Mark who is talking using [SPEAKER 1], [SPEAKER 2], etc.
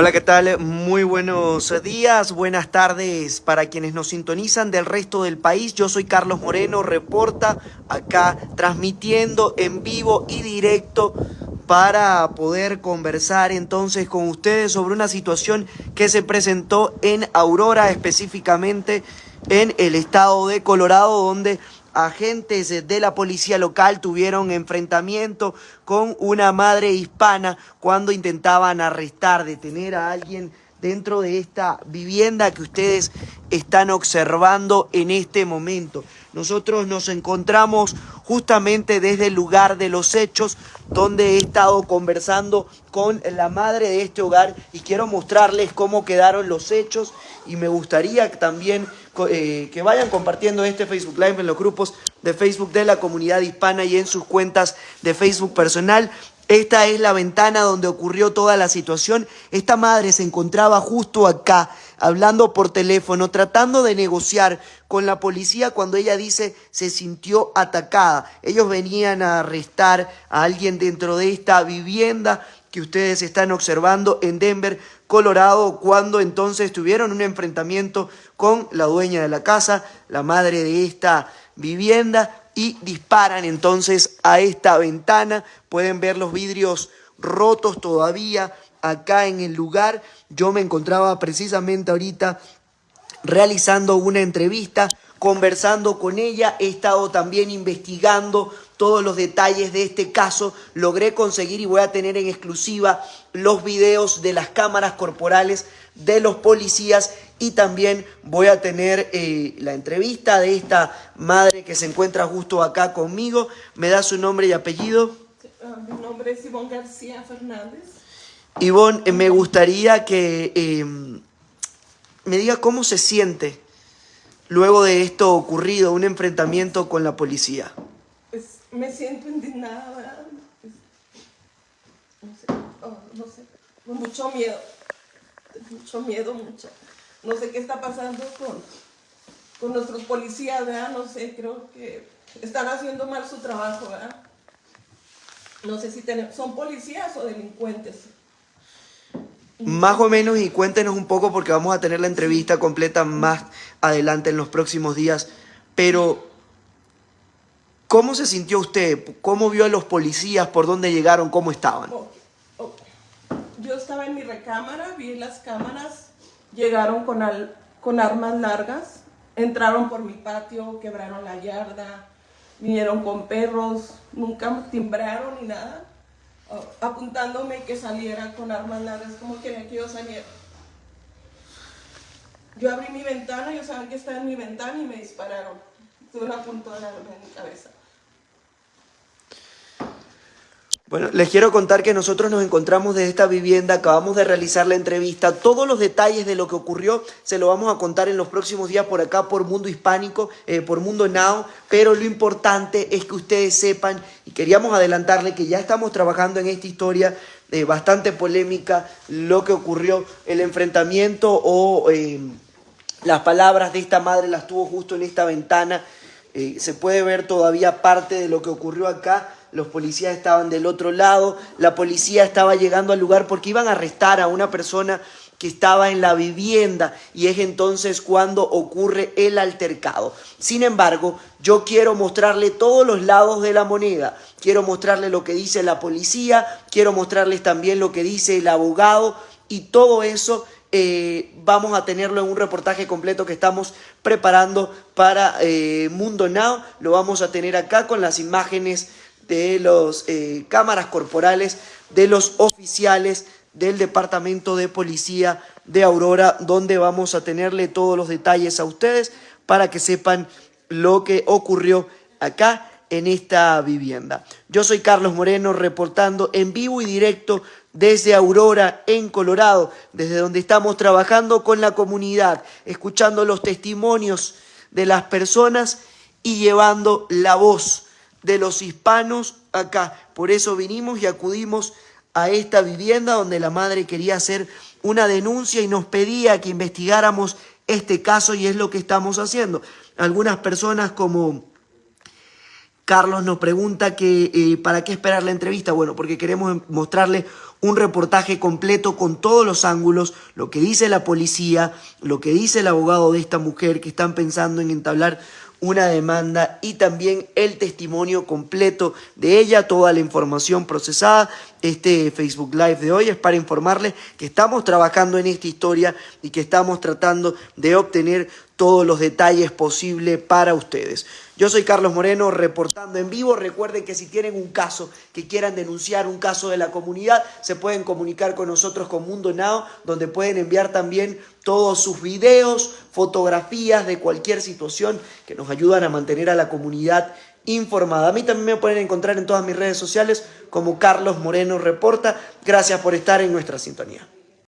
[SPEAKER 1] Hola, ¿qué tal? Muy buenos días, buenas tardes para quienes nos sintonizan del resto del país. Yo soy Carlos Moreno, reporta acá transmitiendo en vivo y directo para poder conversar entonces con ustedes sobre una situación que se presentó en Aurora, específicamente en el estado de Colorado, donde agentes de la policía local tuvieron enfrentamiento con una madre hispana cuando intentaban arrestar, detener a alguien dentro de esta vivienda que ustedes están observando en este momento. Nosotros nos encontramos justamente desde el lugar de los hechos donde he estado conversando con la madre de este hogar y quiero mostrarles cómo quedaron los hechos y me gustaría también eh, que vayan compartiendo este Facebook Live en los grupos de Facebook de la comunidad hispana y en sus cuentas de Facebook personal. Esta es la ventana donde ocurrió toda la situación. Esta madre se encontraba justo acá, hablando por teléfono, tratando de negociar con la policía cuando ella dice se sintió atacada. Ellos venían a arrestar a alguien dentro de esta vivienda que ustedes están observando en Denver, Colorado, cuando entonces tuvieron un enfrentamiento con la dueña de la casa, la madre de esta vivienda, y disparan entonces a esta ventana. Pueden ver los vidrios rotos todavía acá en el lugar. Yo me encontraba precisamente ahorita realizando una entrevista, conversando con ella, he estado también investigando todos los detalles de este caso, logré conseguir y voy a tener en exclusiva los videos de las cámaras corporales de los policías y también voy a tener eh, la entrevista de esta madre que se encuentra justo acá conmigo. ¿Me da su nombre y apellido?
[SPEAKER 2] Ah, mi nombre es Ivonne García Fernández.
[SPEAKER 1] Ivonne, eh, me gustaría que eh, me diga cómo se siente luego de esto ocurrido, un enfrentamiento con la policía
[SPEAKER 2] me siento indignada, ¿verdad? No sé, oh, no sé, con mucho miedo, mucho miedo, mucho. No sé qué está pasando con, con nuestros policías, ¿verdad? No sé, creo que están haciendo mal su trabajo, ¿verdad? No sé si tenemos, son policías o delincuentes.
[SPEAKER 1] Más o menos y cuéntenos un poco porque vamos a tener la entrevista completa más adelante en los próximos días, pero ¿Cómo se sintió usted? ¿Cómo vio a los policías? ¿Por dónde llegaron? ¿Cómo estaban?
[SPEAKER 2] Yo estaba en mi recámara, vi las cámaras, llegaron con, con armas largas, entraron por mi patio, quebraron la yarda, vinieron con perros, nunca timbraron ni nada, apuntándome que saliera con armas largas, como que que yo saliera. Yo abrí mi ventana, yo sabía que estaba en mi ventana y me dispararon. Tuve una puntada en mi cabeza.
[SPEAKER 1] Bueno, les quiero contar que nosotros nos encontramos desde esta vivienda, acabamos de realizar la entrevista, todos los detalles de lo que ocurrió se lo vamos a contar en los próximos días por acá, por Mundo Hispánico, eh, por Mundo Now, pero lo importante es que ustedes sepan, y queríamos adelantarle que ya estamos trabajando en esta historia eh, bastante polémica, lo que ocurrió, el enfrentamiento o eh, las palabras de esta madre las tuvo justo en esta ventana, se puede ver todavía parte de lo que ocurrió acá, los policías estaban del otro lado, la policía estaba llegando al lugar porque iban a arrestar a una persona que estaba en la vivienda y es entonces cuando ocurre el altercado. Sin embargo, yo quiero mostrarle todos los lados de la moneda. Quiero mostrarle lo que dice la policía, quiero mostrarles también lo que dice el abogado y todo eso eh, vamos a tenerlo en un reportaje completo que estamos preparando para eh, Mundo Now. Lo vamos a tener acá con las imágenes de las eh, cámaras corporales de los oficiales del Departamento de Policía de Aurora, donde vamos a tenerle todos los detalles a ustedes para que sepan lo que ocurrió acá en esta vivienda. Yo soy Carlos Moreno reportando en vivo y directo desde Aurora, en Colorado, desde donde estamos trabajando con la comunidad, escuchando los testimonios de las personas y llevando la voz de los hispanos acá. Por eso vinimos y acudimos a esta vivienda donde la madre quería hacer una denuncia y nos pedía que investigáramos este caso y es lo que estamos haciendo. Algunas personas como Carlos nos pregunta que eh, para qué esperar la entrevista. Bueno, porque queremos mostrarle un reportaje completo con todos los ángulos, lo que dice la policía, lo que dice el abogado de esta mujer que están pensando en entablar una demanda y también el testimonio completo de ella, toda la información procesada. Este Facebook Live de hoy es para informarles que estamos trabajando en esta historia y que estamos tratando de obtener todos los detalles posibles para ustedes. Yo soy Carlos Moreno reportando en vivo. Recuerden que si tienen un caso que quieran denunciar, un caso de la comunidad, se pueden comunicar con nosotros con Mundo Now, donde pueden enviar también todos sus videos, fotografías de cualquier situación que nos ayudan a mantener a la comunidad informada. A mí también me pueden encontrar en todas mis redes sociales como Carlos Moreno Reporta. Gracias por estar en nuestra sintonía.